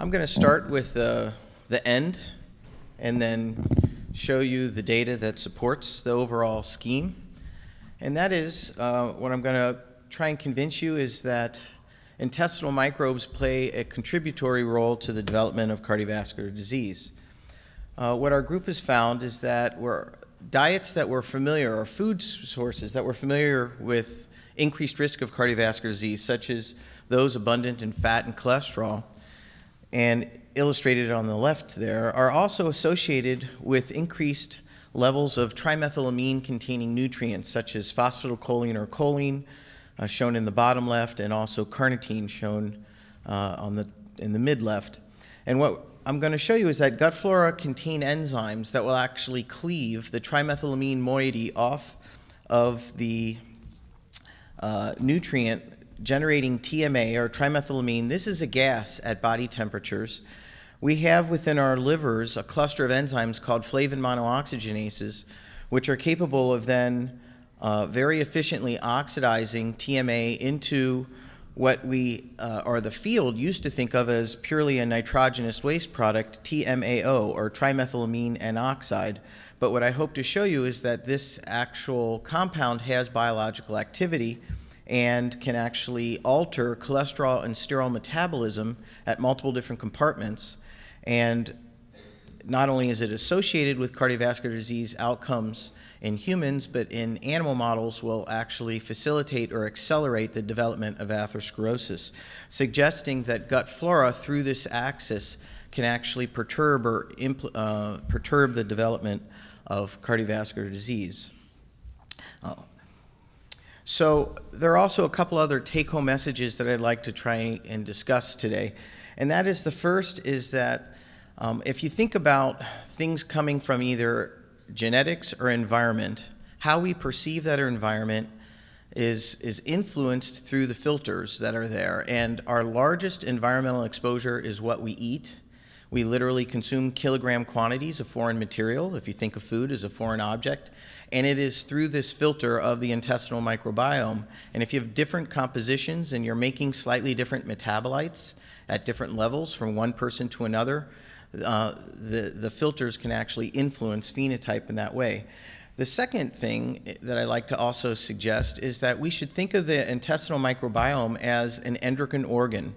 I'm going to start with uh, the end and then show you the data that supports the overall scheme. And that is, uh, what I'm going to try and convince you is that intestinal microbes play a contributory role to the development of cardiovascular disease. Uh, what our group has found is that we're, diets that were familiar, or food sources that were familiar with increased risk of cardiovascular disease, such as those abundant in fat and cholesterol, and illustrated on the left there, are also associated with increased levels of trimethylamine containing nutrients such as phosphatidylcholine or choline, uh, shown in the bottom left, and also carnitine shown uh, on the, in the mid left. And what I'm going to show you is that gut flora contain enzymes that will actually cleave the trimethylamine moiety off of the uh, nutrient generating TMA or trimethylamine. This is a gas at body temperatures. We have within our livers a cluster of enzymes called flavin monooxygenases, which are capable of then uh, very efficiently oxidizing TMA into what we, uh, or the field, used to think of as purely a nitrogenous waste product, TMAO, or trimethylamine N oxide. But what I hope to show you is that this actual compound has biological activity and can actually alter cholesterol and sterol metabolism at multiple different compartments. And not only is it associated with cardiovascular disease outcomes in humans, but in animal models will actually facilitate or accelerate the development of atherosclerosis, suggesting that gut flora through this axis can actually perturb or uh, perturb the development of cardiovascular disease. Uh, so there are also a couple other take-home messages that I'd like to try and discuss today. And that is the first is that um, if you think about things coming from either genetics or environment, how we perceive that environment is, is influenced through the filters that are there. And our largest environmental exposure is what we eat. We literally consume kilogram quantities of foreign material, if you think of food as a foreign object and it is through this filter of the intestinal microbiome. And if you have different compositions and you're making slightly different metabolites at different levels from one person to another, uh, the, the filters can actually influence phenotype in that way. The second thing that I like to also suggest is that we should think of the intestinal microbiome as an endocrine organ.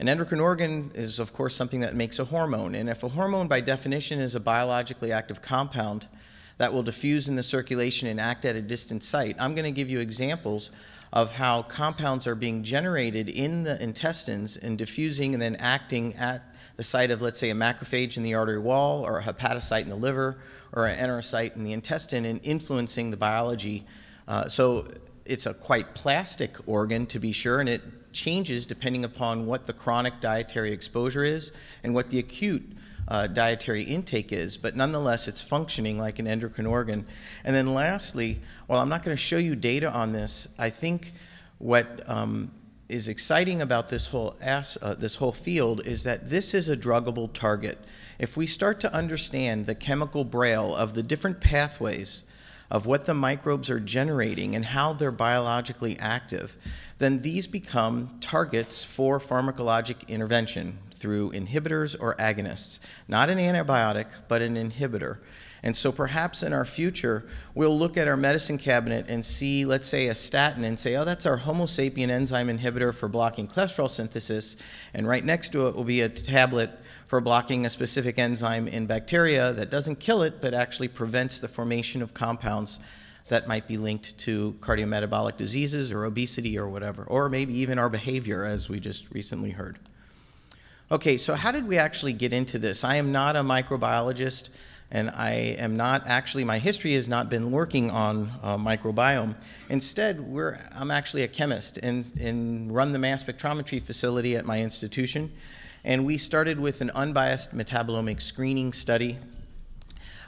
An endocrine organ is, of course, something that makes a hormone. And if a hormone, by definition, is a biologically active compound, that will diffuse in the circulation and act at a distant site. I'm going to give you examples of how compounds are being generated in the intestines and diffusing and then acting at the site of, let's say, a macrophage in the artery wall or a hepatocyte in the liver or an enterocyte in the intestine and influencing the biology. Uh, so it's a quite plastic organ, to be sure, and it changes depending upon what the chronic dietary exposure is and what the acute uh, dietary intake is, but nonetheless, it's functioning like an endocrine organ. And then lastly, while I'm not going to show you data on this, I think what um, is exciting about this whole, uh, this whole field is that this is a druggable target. If we start to understand the chemical braille of the different pathways of what the microbes are generating and how they're biologically active, then these become targets for pharmacologic intervention through inhibitors or agonists. Not an antibiotic, but an inhibitor. And so perhaps in our future, we'll look at our medicine cabinet and see, let's say, a statin and say, oh, that's our Homo sapien enzyme inhibitor for blocking cholesterol synthesis. And right next to it will be a tablet for blocking a specific enzyme in bacteria that doesn't kill it, but actually prevents the formation of compounds that might be linked to cardiometabolic diseases or obesity or whatever, or maybe even our behavior, as we just recently heard. Okay, so how did we actually get into this? I am not a microbiologist, and I am not actually, my history has not been working on uh, microbiome. Instead, we're, I'm actually a chemist and, and run the mass spectrometry facility at my institution. And we started with an unbiased metabolomic screening study.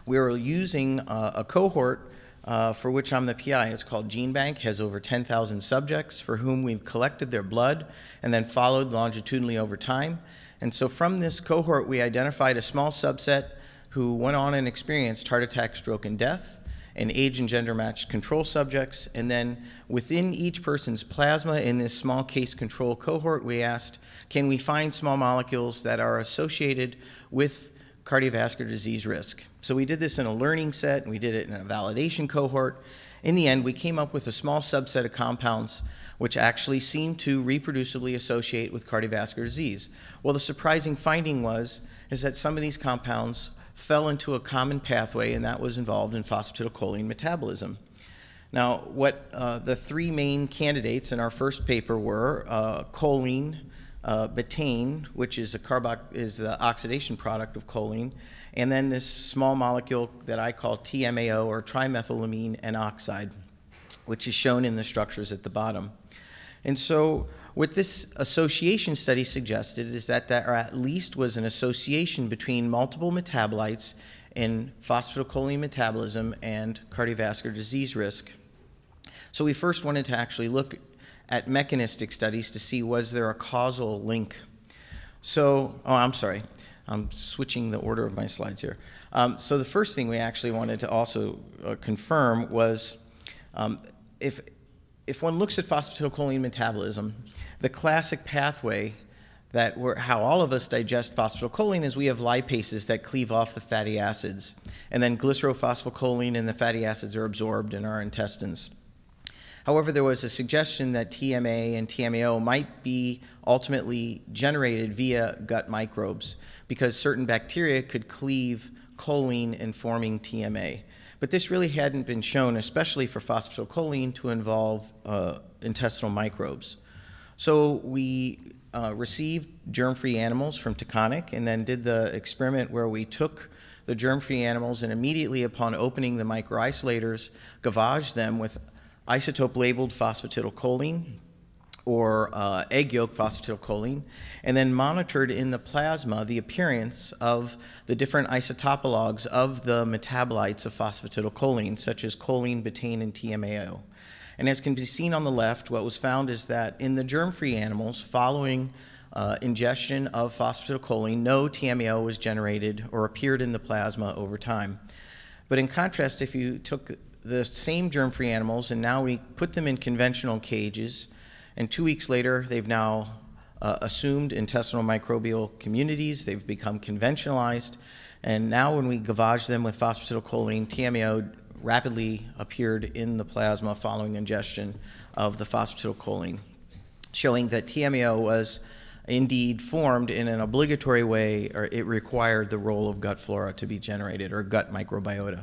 We were using uh, a cohort uh, for which I'm the PI. It's called GeneBank, has over 10,000 subjects for whom we've collected their blood and then followed longitudinally over time. And so from this cohort, we identified a small subset who went on and experienced heart attack, stroke, and death. and age and gender matched control subjects. And then within each person's plasma in this small case control cohort, we asked, can we find small molecules that are associated with cardiovascular disease risk? So we did this in a learning set, and we did it in a validation cohort. In the end, we came up with a small subset of compounds which actually seemed to reproducibly associate with cardiovascular disease. Well, the surprising finding was is that some of these compounds fell into a common pathway, and that was involved in phosphatidylcholine metabolism. Now, what uh, the three main candidates in our first paper were uh, choline, uh, betaine, which is, a is the oxidation product of choline, and then this small molecule that I call TMAO, or trimethylamine N oxide, which is shown in the structures at the bottom. And so what this association study suggested is that there at least was an association between multiple metabolites in phosphatidylcholine metabolism and cardiovascular disease risk. So we first wanted to actually look at mechanistic studies to see was there a causal link. So, oh, I'm sorry. I'm switching the order of my slides here. Um, so the first thing we actually wanted to also uh, confirm was um, if, if one looks at phosphatidylcholine metabolism, the classic pathway that we're, how all of us digest phosphatidylcholine is we have lipases that cleave off the fatty acids, and then glycerophosphocholine and the fatty acids are absorbed in our intestines. However, there was a suggestion that TMA and TMAO might be ultimately generated via gut microbes because certain bacteria could cleave choline and forming TMA. But this really hadn't been shown, especially for phosphatidylcholine, to involve uh, intestinal microbes. So we uh, received germ-free animals from Taconic and then did the experiment where we took the germ-free animals and immediately upon opening the microisolators, gavaged them with isotope-labeled phosphatidylcholine or uh, egg yolk phosphatidylcholine, and then monitored in the plasma the appearance of the different isotopologues of the metabolites of phosphatidylcholine, such as choline, betaine, and TMAO. And as can be seen on the left, what was found is that in the germ-free animals, following uh, ingestion of phosphatidylcholine, no TMAO was generated or appeared in the plasma over time. But in contrast, if you took the same germ-free animals and now we put them in conventional cages, and two weeks later, they've now uh, assumed intestinal microbial communities, they've become conventionalized, and now when we gavage them with phosphatidylcholine, TMAO rapidly appeared in the plasma following ingestion of the phosphatidylcholine, showing that TMAO was indeed formed in an obligatory way, or it required the role of gut flora to be generated, or gut microbiota.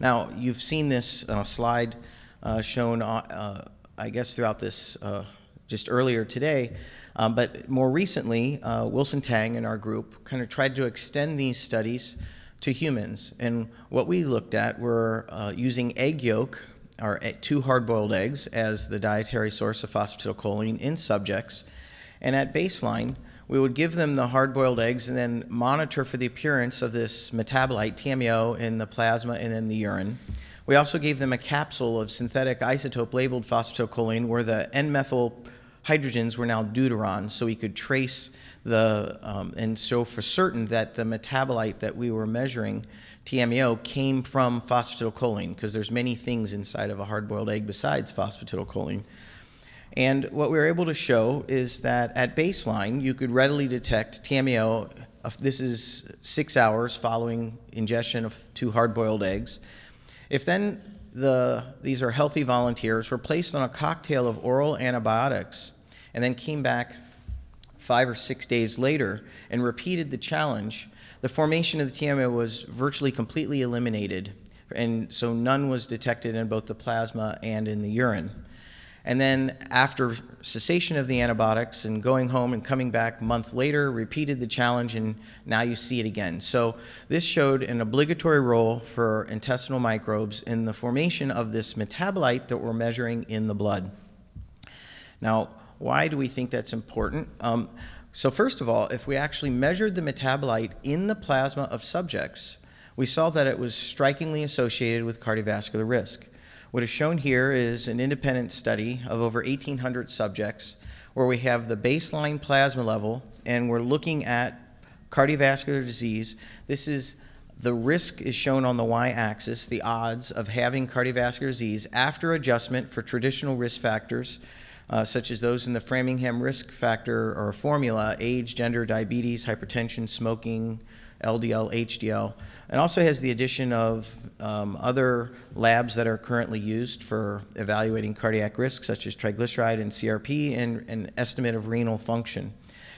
Now, you've seen this uh, slide uh, shown, uh, I guess, throughout this uh, just earlier today, um, but more recently, uh, Wilson Tang and our group kind of tried to extend these studies to humans. And what we looked at were uh, using egg yolk, or two hard-boiled eggs, as the dietary source of phosphatidylcholine in subjects. And at baseline, we would give them the hard-boiled eggs and then monitor for the appearance of this metabolite, TMAO, in the plasma and in the urine. We also gave them a capsule of synthetic isotope labeled phosphatidylcholine where the N-methyl hydrogens were now deuterons, so we could trace the, um, and so for certain that the metabolite that we were measuring, TMAO, came from phosphatidylcholine, because there's many things inside of a hard-boiled egg besides phosphatidylcholine. And what we were able to show is that at baseline, you could readily detect TMAO. Uh, this is six hours following ingestion of two hard-boiled eggs. If then the, these are healthy volunteers, were placed on a cocktail of oral antibiotics and then came back five or six days later and repeated the challenge, the formation of the TMAO was virtually completely eliminated, and so none was detected in both the plasma and in the urine. And then after cessation of the antibiotics and going home and coming back a month later, repeated the challenge and now you see it again. So this showed an obligatory role for intestinal microbes in the formation of this metabolite that we're measuring in the blood. Now, why do we think that's important? Um, so first of all, if we actually measured the metabolite in the plasma of subjects, we saw that it was strikingly associated with cardiovascular risk. What is shown here is an independent study of over 1,800 subjects where we have the baseline plasma level and we're looking at cardiovascular disease. This is The risk is shown on the y-axis, the odds of having cardiovascular disease after adjustment for traditional risk factors, uh, such as those in the Framingham risk factor or formula, age, gender, diabetes, hypertension, smoking, LDL, HDL, and also has the addition of um, other labs that are currently used for evaluating cardiac risk, such as triglyceride and CRP, and an estimate of renal function.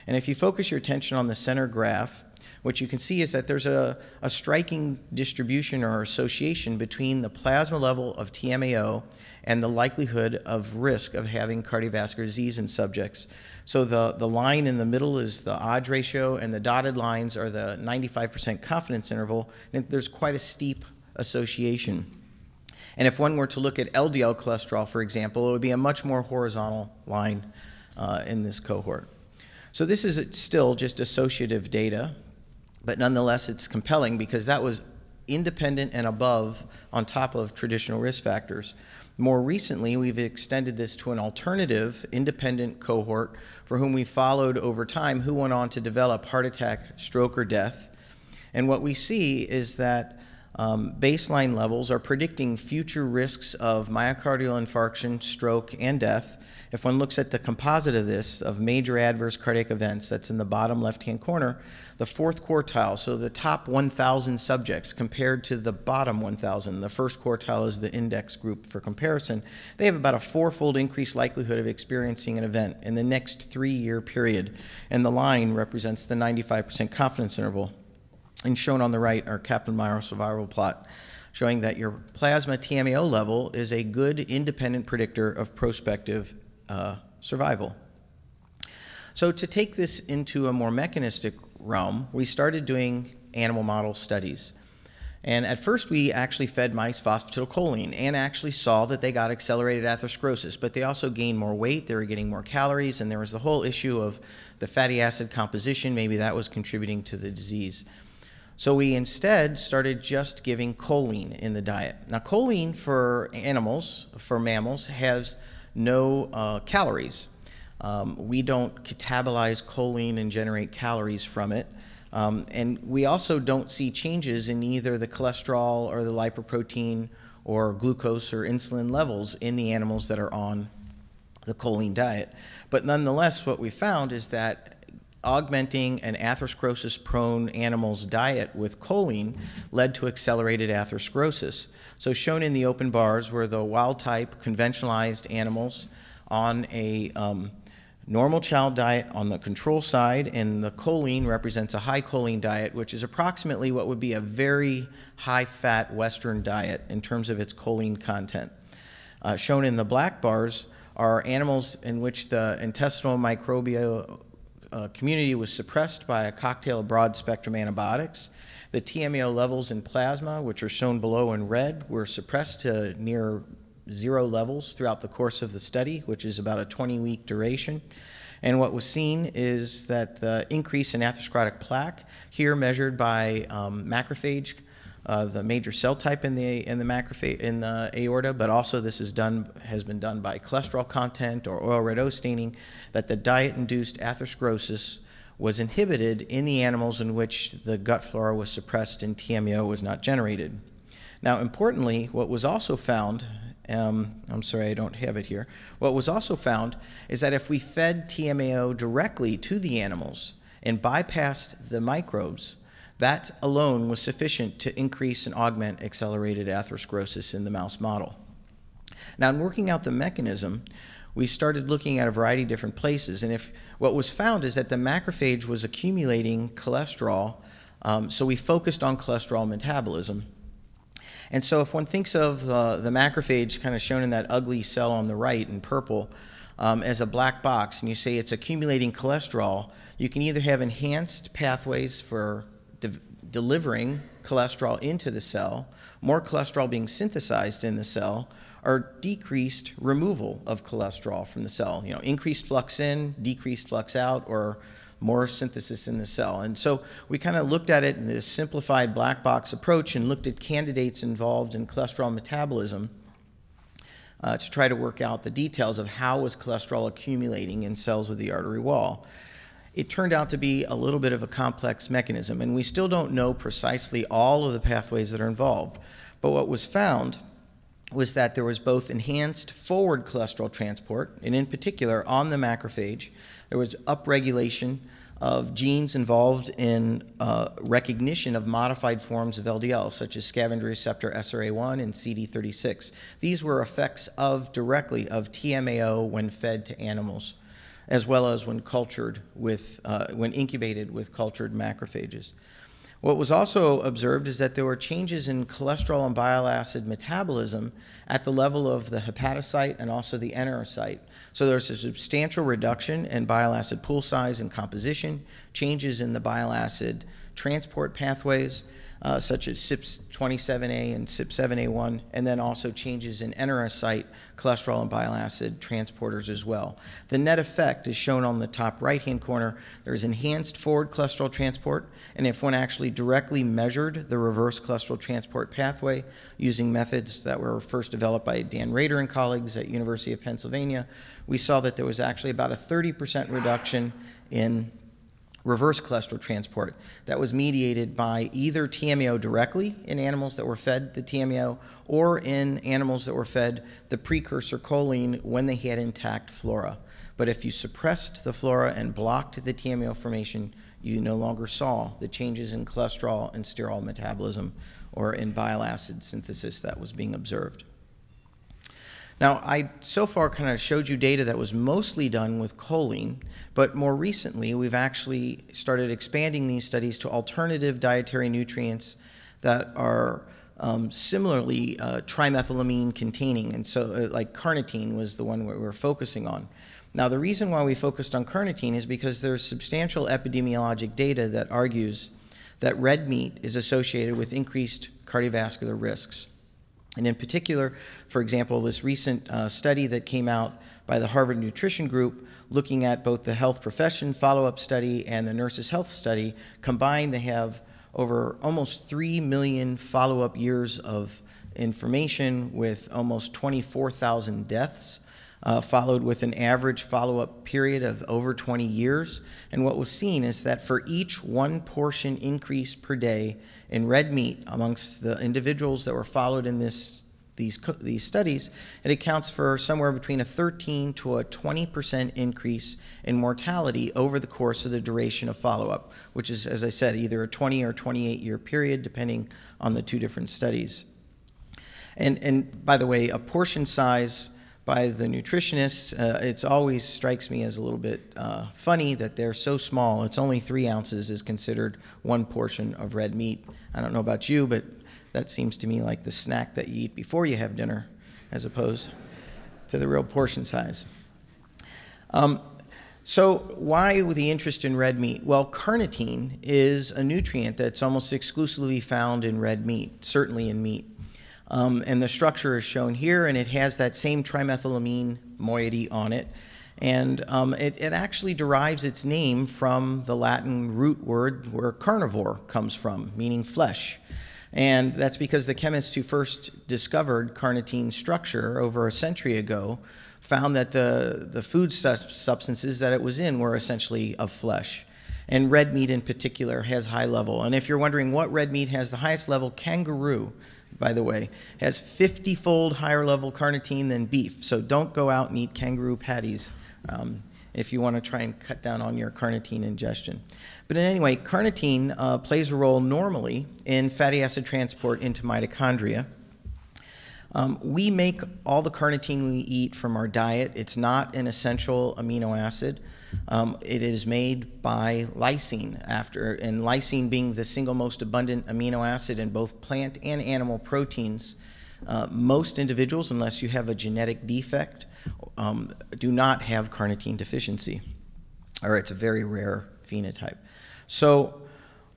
And if you focus your attention on the center graph, what you can see is that there's a, a striking distribution or association between the plasma level of TMAO and the likelihood of risk of having cardiovascular disease in subjects. So the, the line in the middle is the odds ratio, and the dotted lines are the 95% confidence interval, and there's quite a steep association. And if one were to look at LDL cholesterol, for example, it would be a much more horizontal line uh, in this cohort. So this is still just associative data, but nonetheless it's compelling because that was independent and above on top of traditional risk factors. More recently, we've extended this to an alternative independent cohort for whom we followed over time who went on to develop heart attack, stroke, or death. And what we see is that um, baseline levels are predicting future risks of myocardial infarction, stroke, and death if one looks at the composite of this, of major adverse cardiac events, that's in the bottom left-hand corner, the fourth quartile, so the top 1,000 subjects compared to the bottom 1,000, the first quartile is the index group for comparison, they have about a fourfold increased likelihood of experiencing an event in the next three-year period. And the line represents the 95% confidence interval. And shown on the right are Kaplan-Meier survival plot showing that your plasma TMAO level is a good independent predictor of prospective uh, survival. So to take this into a more mechanistic realm, we started doing animal model studies. And at first, we actually fed mice phosphatidylcholine and actually saw that they got accelerated atherosclerosis, but they also gained more weight, they were getting more calories, and there was the whole issue of the fatty acid composition. Maybe that was contributing to the disease. So we instead started just giving choline in the diet. Now, choline for animals, for mammals, has no uh, calories. Um, we don't catabolize choline and generate calories from it. Um, and we also don't see changes in either the cholesterol or the lipoprotein or glucose or insulin levels in the animals that are on the choline diet. But nonetheless, what we found is that augmenting an atherosclerosis prone animal's diet with choline led to accelerated atherosclerosis. So shown in the open bars were the wild type conventionalized animals on a um, normal chow diet on the control side, and the choline represents a high choline diet, which is approximately what would be a very high fat Western diet in terms of its choline content. Uh, shown in the black bars are animals in which the intestinal microbial uh, community was suppressed by a cocktail of broad spectrum antibiotics. The TMAO levels in plasma, which are shown below in red, were suppressed to near zero levels throughout the course of the study, which is about a 20 week duration. And what was seen is that the increase in atherosclerotic plaque, here measured by um, macrophage uh, the major cell type in the in the macrophage in the aorta, but also this is done has been done by cholesterol content or oil red O staining, that the diet-induced atherosclerosis was inhibited in the animals in which the gut flora was suppressed and TMAO was not generated. Now, importantly, what was also found, um, I'm sorry, I don't have it here. What was also found is that if we fed TMAO directly to the animals and bypassed the microbes, that alone was sufficient to increase and augment accelerated atherosclerosis in the mouse model. Now, in working out the mechanism, we started looking at a variety of different places. And if what was found is that the macrophage was accumulating cholesterol, um, so we focused on cholesterol metabolism. And so if one thinks of the, the macrophage kind of shown in that ugly cell on the right in purple um, as a black box, and you say it's accumulating cholesterol, you can either have enhanced pathways for delivering cholesterol into the cell, more cholesterol being synthesized in the cell, or decreased removal of cholesterol from the cell. You know, increased flux in, decreased flux out, or more synthesis in the cell. And so we kind of looked at it in this simplified black box approach and looked at candidates involved in cholesterol metabolism uh, to try to work out the details of how was cholesterol accumulating in cells of the artery wall it turned out to be a little bit of a complex mechanism, and we still don't know precisely all of the pathways that are involved. But what was found was that there was both enhanced forward cholesterol transport, and in particular on the macrophage, there was upregulation of genes involved in uh, recognition of modified forms of LDL, such as scavenger receptor SRA1 and CD36. These were effects of directly of TMAO when fed to animals, as well as when cultured with, uh, when incubated with cultured macrophages. What was also observed is that there were changes in cholesterol and bile acid metabolism at the level of the hepatocyte and also the enterocyte. So there's a substantial reduction in bile acid pool size and composition, changes in the bile acid transport pathways, uh, such as CYP27A and CYP7A1, and then also changes in enterocyte cholesterol and bile acid transporters as well. The net effect is shown on the top right-hand corner. There's enhanced forward cholesterol transport, and if one actually directly measured the reverse cholesterol transport pathway using methods that were first developed by Dan Rader and colleagues at University of Pennsylvania, we saw that there was actually about a 30% reduction in reverse cholesterol transport that was mediated by either TMAO directly in animals that were fed the TMAO or in animals that were fed the precursor choline when they had intact flora. But if you suppressed the flora and blocked the TMAO formation, you no longer saw the changes in cholesterol and sterol metabolism or in bile acid synthesis that was being observed. Now, I so far kind of showed you data that was mostly done with choline, but more recently we've actually started expanding these studies to alternative dietary nutrients that are um, similarly uh, trimethylamine containing, and so uh, like carnitine was the one we were focusing on. Now, the reason why we focused on carnitine is because there's substantial epidemiologic data that argues that red meat is associated with increased cardiovascular risks. And in particular, for example, this recent uh, study that came out by the Harvard Nutrition Group looking at both the health profession follow-up study and the nurses health study, combined they have over almost 3 million follow-up years of information with almost 24,000 deaths, uh, followed with an average follow-up period of over 20 years. And what was seen is that for each one portion increase per day in red meat amongst the individuals that were followed in this these, these studies, it accounts for somewhere between a 13 to a 20% increase in mortality over the course of the duration of follow-up, which is, as I said, either a 20 or 28 year period, depending on the two different studies. And, and by the way, a portion size by the nutritionists. Uh, it always strikes me as a little bit uh, funny that they're so small. It's only three ounces is considered one portion of red meat. I don't know about you, but that seems to me like the snack that you eat before you have dinner as opposed to the real portion size. Um, so why the interest in red meat? Well, carnitine is a nutrient that's almost exclusively found in red meat, certainly in meat. Um, and the structure is shown here, and it has that same trimethylamine moiety on it. And um, it, it, actually derives its name from the Latin root word where carnivore comes from, meaning flesh. And that's because the chemists who first discovered carnitine structure over a century ago found that the, the food substances that it was in were essentially of flesh. And red meat in particular has high level. And if you're wondering what red meat has the highest level, kangaroo by the way, has 50-fold higher level carnitine than beef. So don't go out and eat kangaroo patties um, if you want to try and cut down on your carnitine ingestion. But anyway, carnitine uh, plays a role normally in fatty acid transport into mitochondria. Um, we make all the carnitine we eat from our diet. It's not an essential amino acid. Um, it is made by lysine, after, and lysine being the single most abundant amino acid in both plant and animal proteins. Uh, most individuals, unless you have a genetic defect, um, do not have carnitine deficiency, or it's a very rare phenotype. So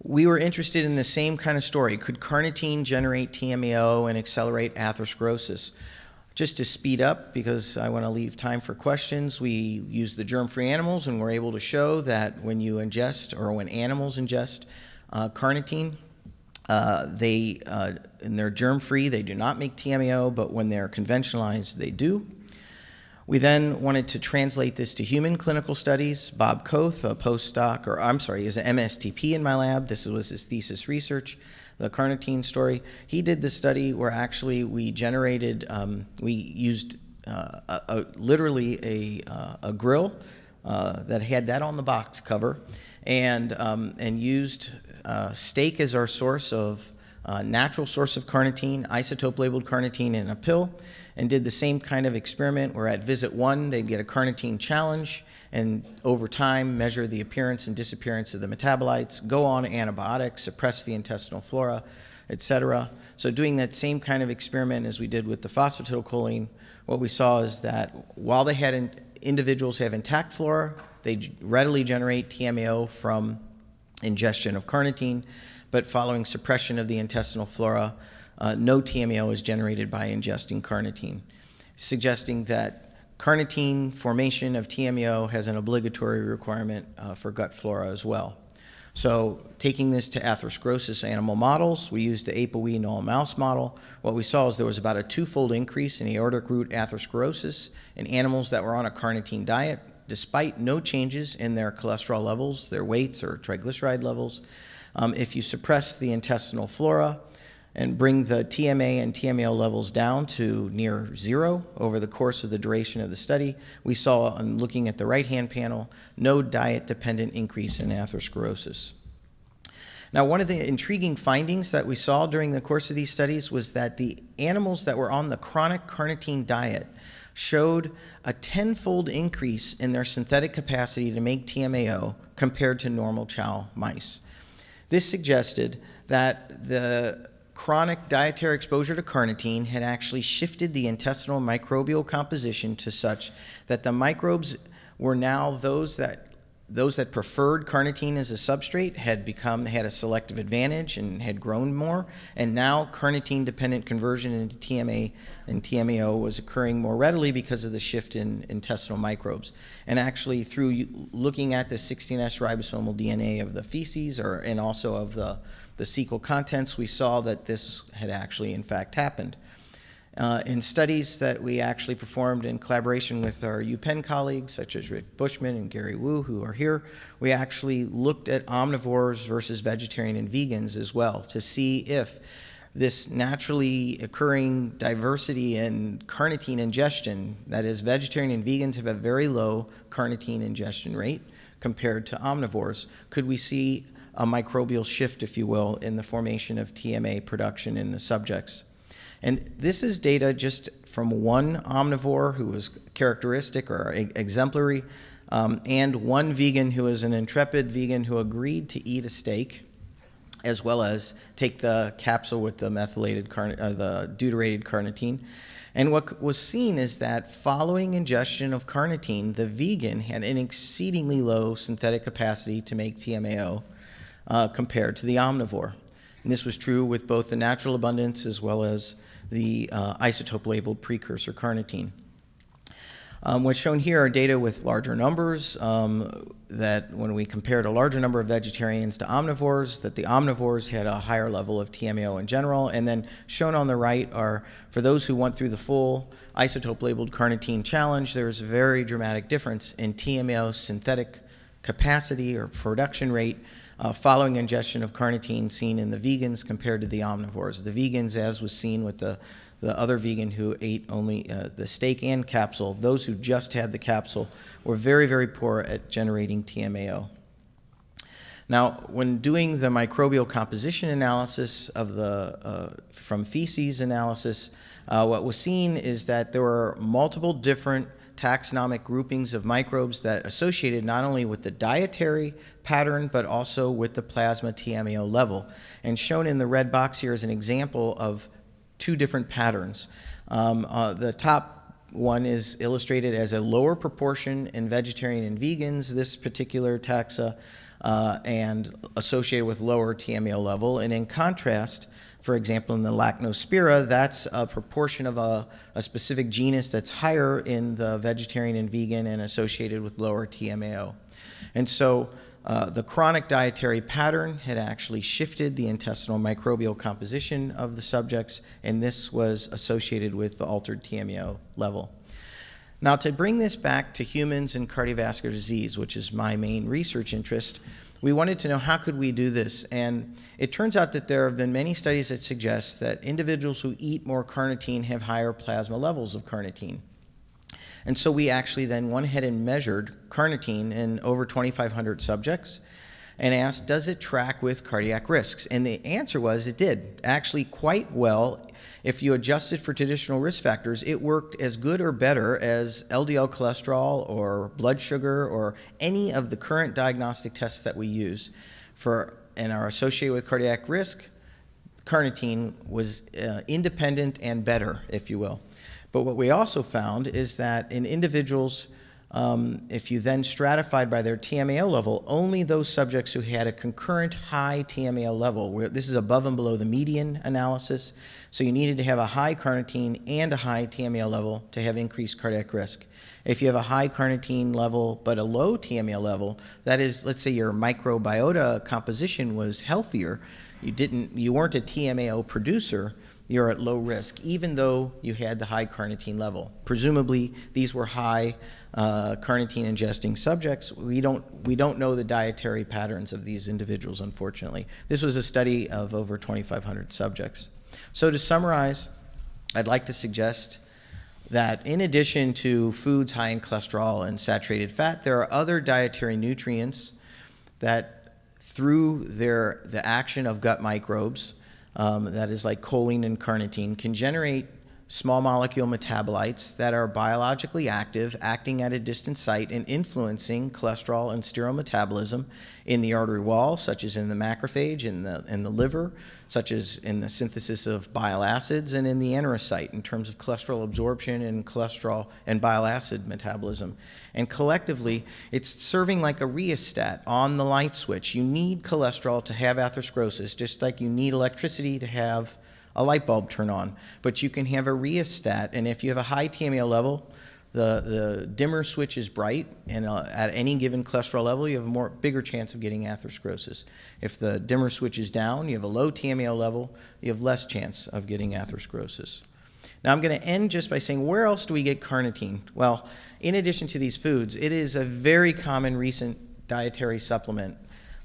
we were interested in the same kind of story. Could carnitine generate TMAO and accelerate atherosclerosis? Just to speed up, because I want to leave time for questions, we use the germ-free animals and we're able to show that when you ingest, or when animals ingest uh, carnitine, uh, they, uh, and they're germ-free, they do not make TMAO, but when they're conventionalized, they do. We then wanted to translate this to human clinical studies. Bob Koeth, a postdoc, or I'm sorry, he was an MSTP in my lab. This was his thesis research, the carnitine story. He did the study where actually we generated, um, we used uh, a, a, literally a, uh, a grill uh, that had that on the box cover and, um, and used uh, steak as our source of uh, natural source of carnitine, isotope labeled carnitine in a pill, and did the same kind of experiment where at visit one they'd get a carnitine challenge and over time measure the appearance and disappearance of the metabolites, go on antibiotics, suppress the intestinal flora, etc. So doing that same kind of experiment as we did with the phosphatidylcholine, what we saw is that while they had in, individuals have intact flora, they readily generate TMAO from ingestion of carnitine, but following suppression of the intestinal flora, uh, no TMAO is generated by ingesting carnitine, suggesting that carnitine formation of TMAO has an obligatory requirement uh, for gut flora as well. So taking this to atherosclerosis animal models, we used the ApoE null mouse model. What we saw is there was about a twofold increase in aortic root atherosclerosis in animals that were on a carnitine diet, despite no changes in their cholesterol levels, their weights, or triglyceride levels. Um, if you suppress the intestinal flora and bring the TMA and TMAO levels down to near zero over the course of the duration of the study, we saw, on looking at the right-hand panel, no diet-dependent increase in atherosclerosis. Now, one of the intriguing findings that we saw during the course of these studies was that the animals that were on the chronic carnitine diet showed a tenfold increase in their synthetic capacity to make TMAO compared to normal chow mice. This suggested that the chronic dietary exposure to carnitine had actually shifted the intestinal microbial composition to such that the microbes were now those that those that preferred carnitine as a substrate had become had a selective advantage and had grown more. And now carnitine dependent conversion into TMA and TMAO was occurring more readily because of the shift in intestinal microbes. And actually through looking at the 16S ribosomal DNA of the feces or and also of the the cecal contents we saw that this had actually in fact happened uh, in studies that we actually performed in collaboration with our UPenn colleagues, such as Rick Bushman and Gary Wu, who are here, we actually looked at omnivores versus vegetarian and vegans as well to see if this naturally occurring diversity in carnitine ingestion, that is, vegetarian and vegans have a very low carnitine ingestion rate compared to omnivores, could we see a microbial shift, if you will, in the formation of TMA production in the subjects? And this is data just from one omnivore who was characteristic or exemplary, um, and one vegan who was an intrepid vegan who agreed to eat a steak, as well as take the capsule with the methylated, uh, the deuterated carnitine. And what was seen is that following ingestion of carnitine, the vegan had an exceedingly low synthetic capacity to make TMAO uh, compared to the omnivore. And this was true with both the natural abundance as well as the uh, isotope labeled precursor carnitine. Um, what's shown here are data with larger numbers um, that when we compared a larger number of vegetarians to omnivores, that the omnivores had a higher level of TMAO in general. And then shown on the right are, for those who went through the full isotope labeled carnitine challenge, there's a very dramatic difference in TMAO synthetic capacity or production rate uh, following ingestion of carnitine seen in the vegans compared to the omnivores. The vegans, as was seen with the, the other vegan who ate only uh, the steak and capsule, those who just had the capsule were very, very poor at generating TMAO. Now, when doing the microbial composition analysis of the, uh, from feces analysis, uh, what was seen is that there were multiple different taxonomic groupings of microbes that associated not only with the dietary pattern, but also with the plasma TMAO level. And shown in the red box here is an example of two different patterns. Um, uh, the top one is illustrated as a lower proportion in vegetarian and vegans, this particular taxa, uh, and associated with lower TMAO level. And in contrast, for example, in the Lachnospira, that's a proportion of a, a, specific genus that's higher in the vegetarian and vegan and associated with lower TMAO. And so uh, the chronic dietary pattern had actually shifted the intestinal microbial composition of the subjects, and this was associated with the altered TMAO level. Now, to bring this back to humans and cardiovascular disease, which is my main research interest, we wanted to know how could we do this and it turns out that there have been many studies that suggest that individuals who eat more carnitine have higher plasma levels of carnitine. And so we actually then went ahead and measured carnitine in over 2,500 subjects and asked, does it track with cardiac risks? And the answer was it did, actually quite well. If you adjusted for traditional risk factors, it worked as good or better as LDL cholesterol or blood sugar or any of the current diagnostic tests that we use for and are associated with cardiac risk. Carnitine was uh, independent and better, if you will. But what we also found is that in individuals, um, if you then stratified by their TMAO level, only those subjects who had a concurrent high TMAO level, where this is above and below the median analysis, so you needed to have a high carnitine and a high TMAO level to have increased cardiac risk. If you have a high carnitine level but a low TMAO level, that is, let's say your microbiota composition was healthier, you didn't, you weren't a TMAO producer, you're at low risk, even though you had the high carnitine level. Presumably, these were high uh, carnitine ingesting subjects. We don't, we don't know the dietary patterns of these individuals, unfortunately. This was a study of over 2,500 subjects. So to summarize, I'd like to suggest that in addition to foods high in cholesterol and saturated fat, there are other dietary nutrients that through their, the action of gut microbes um, that is like choline and carnitine, can generate small molecule metabolites that are biologically active, acting at a distant site and influencing cholesterol and sterol metabolism in the artery wall, such as in the macrophage, in the, in the liver, such as in the synthesis of bile acids, and in the enterocyte in terms of cholesterol absorption and cholesterol and bile acid metabolism. And collectively, it's serving like a rheostat on the light switch. You need cholesterol to have atherosclerosis, just like you need electricity to have a light bulb turn on. But you can have a rheostat, and if you have a high TMAO level, the, the dimmer switch is bright, and uh, at any given cholesterol level, you have a more bigger chance of getting atherosclerosis. If the dimmer switch is down, you have a low TMAO level, you have less chance of getting atherosclerosis. Now I'm going to end just by saying, where else do we get carnitine? Well, in addition to these foods, it is a very common recent dietary supplement.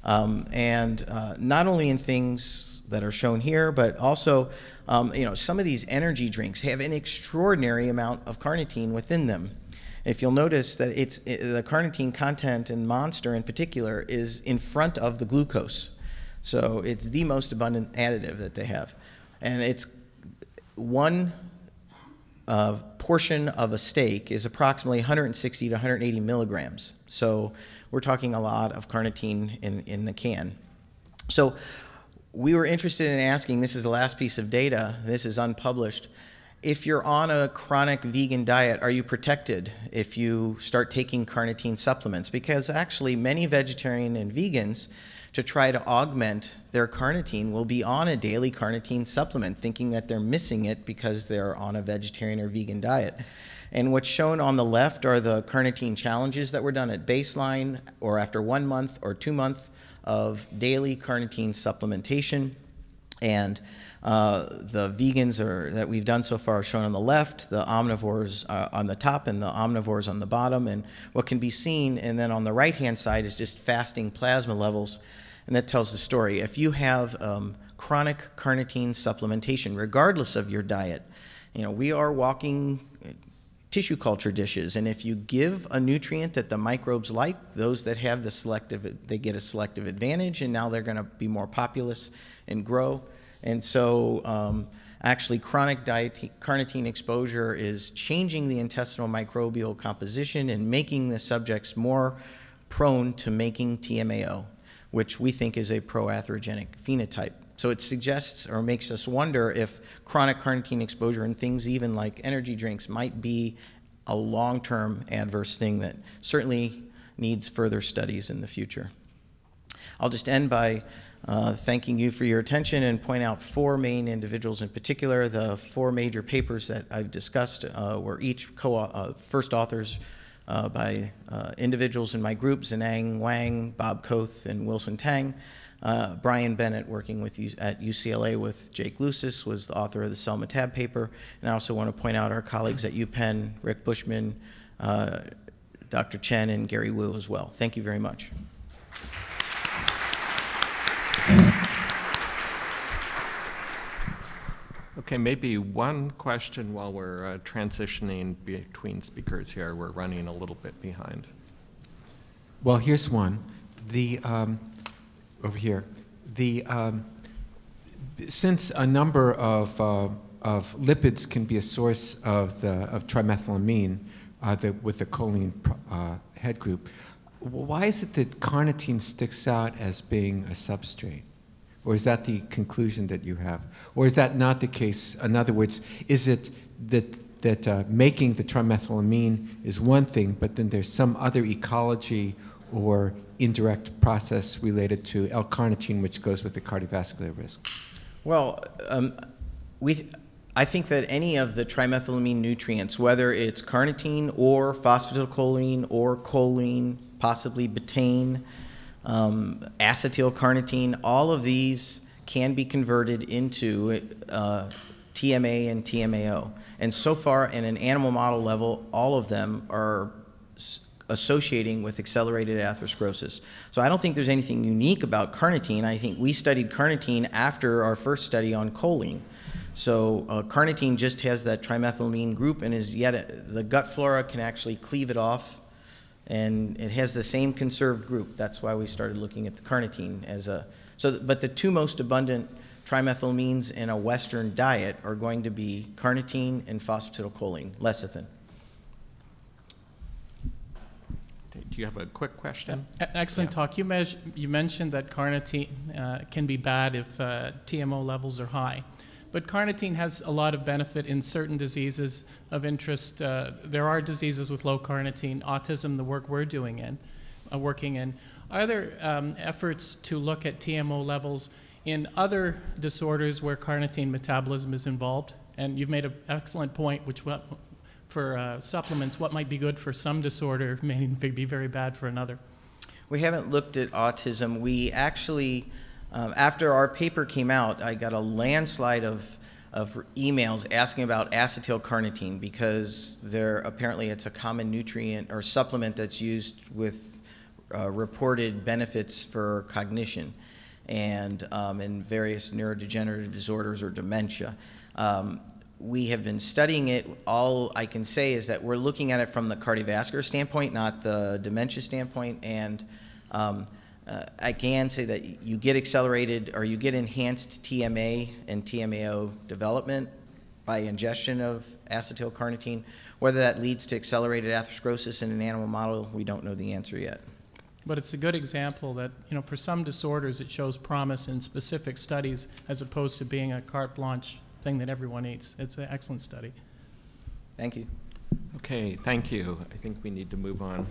Um, and uh, not only in things that are shown here, but also, um, you know, some of these energy drinks have an extraordinary amount of carnitine within them. If you'll notice that it's it, the carnitine content in Monster in particular is in front of the glucose. So it's the most abundant additive that they have. And it's one uh, portion of a steak is approximately 160 to 180 milligrams. So we're talking a lot of carnitine in, in the can. So we were interested in asking, this is the last piece of data, this is unpublished, if you're on a chronic vegan diet, are you protected if you start taking carnitine supplements? Because actually many vegetarian and vegans, to try to augment their carnitine, will be on a daily carnitine supplement, thinking that they're missing it because they're on a vegetarian or vegan diet. And what's shown on the left are the carnitine challenges that were done at baseline or after one month or two months of daily carnitine supplementation. And uh, the vegans are, that we've done so far are shown on the left, the omnivores uh, on the top, and the omnivores on the bottom. And what can be seen, and then on the right-hand side is just fasting plasma levels, and that tells the story. If you have um, chronic carnitine supplementation, regardless of your diet, you know, we are walking tissue culture dishes. And if you give a nutrient that the microbes like, those that have the selective, they get a selective advantage, and now they're going to be more populous and grow. And so um, actually chronic carnitine exposure is changing the intestinal microbial composition and making the subjects more prone to making TMAO, which we think is a proatherogenic phenotype. So it suggests or makes us wonder if chronic carnitine exposure and things even like energy drinks might be a long-term adverse thing that certainly needs further studies in the future. I'll just end by uh, thanking you for your attention and point out four main individuals in particular. The four major papers that I've discussed uh, were each co uh, first authors uh, by uh, individuals in my group, Zeneng Wang, Bob Koeth, and Wilson Tang. Uh, Brian Bennett, working with at UCLA with Jake Lusis, was the author of the Cell Metab paper. And I also want to point out our colleagues at UPenn, Rick Bushman, uh, Dr. Chen and Gary Wu as well. Thank you very much. Okay, maybe one question while we're uh, transitioning between speakers here. We're running a little bit behind. Well, here's one. The um, over here. The um, since a number of uh, of lipids can be a source of the of trimethylamine, uh, the, with the choline uh, head group, why is it that carnitine sticks out as being a substrate? Or is that the conclusion that you have? Or is that not the case? In other words, is it that, that uh, making the trimethylamine is one thing, but then there's some other ecology or indirect process related to L-carnitine, which goes with the cardiovascular risk? Well, um, we, I think that any of the trimethylamine nutrients, whether it's carnitine or phosphatidylcholine or choline, possibly betaine, um, acetylcarnitine, all of these can be converted into uh, TMA and TMAO. And so far, in an animal model level, all of them are associating with accelerated atherosclerosis. So I don't think there's anything unique about carnitine. I think we studied carnitine after our first study on choline. So uh, carnitine just has that trimethylamine group and is yet, a, the gut flora can actually cleave it off and it has the same conserved group. That's why we started looking at the carnitine as a, so, but the two most abundant trimethylamines in a Western diet are going to be carnitine and phosphatidylcholine, lecithin. Do you have a quick question? Excellent Yeah. talk. You, you mentioned that carnitine uh, can be bad if uh, TMO levels are high. But carnitine has a lot of benefit in certain diseases of interest. Uh, there are diseases with low carnitine, autism, the work we're doing in, uh, working in. Are there um, efforts to look at TMO levels in other disorders where carnitine metabolism is involved? And you've made an excellent point, which for uh, supplements, what might be good for some disorder may be very bad for another. We haven't looked at autism. We actually um, after our paper came out, I got a landslide of, of emails asking about acetylcarnitine because there apparently it's a common nutrient or supplement that's used with uh, reported benefits for cognition and um, in various neurodegenerative disorders or dementia. Um, we have been studying it. All I can say is that we're looking at it from the cardiovascular standpoint, not the dementia standpoint, and um, uh, I can say that you get accelerated or you get enhanced TMA and TMAO development by ingestion of acetylcarnitine. Whether that leads to accelerated atherosclerosis in an animal model, we don't know the answer yet. But it's a good example that, you know, for some disorders it shows promise in specific studies as opposed to being a carte blanche thing that everyone eats. It's an excellent study. Thank you. Okay, thank you. I think we need to move on.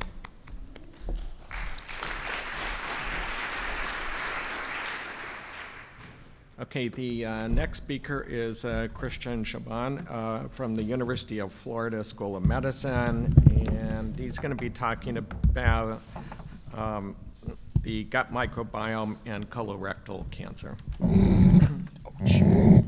Okay, the uh, next speaker is uh, Christian Jobin uh, from the University of Florida School of Medicine, and he's going to be talking about um, the gut microbiome and colorectal cancer.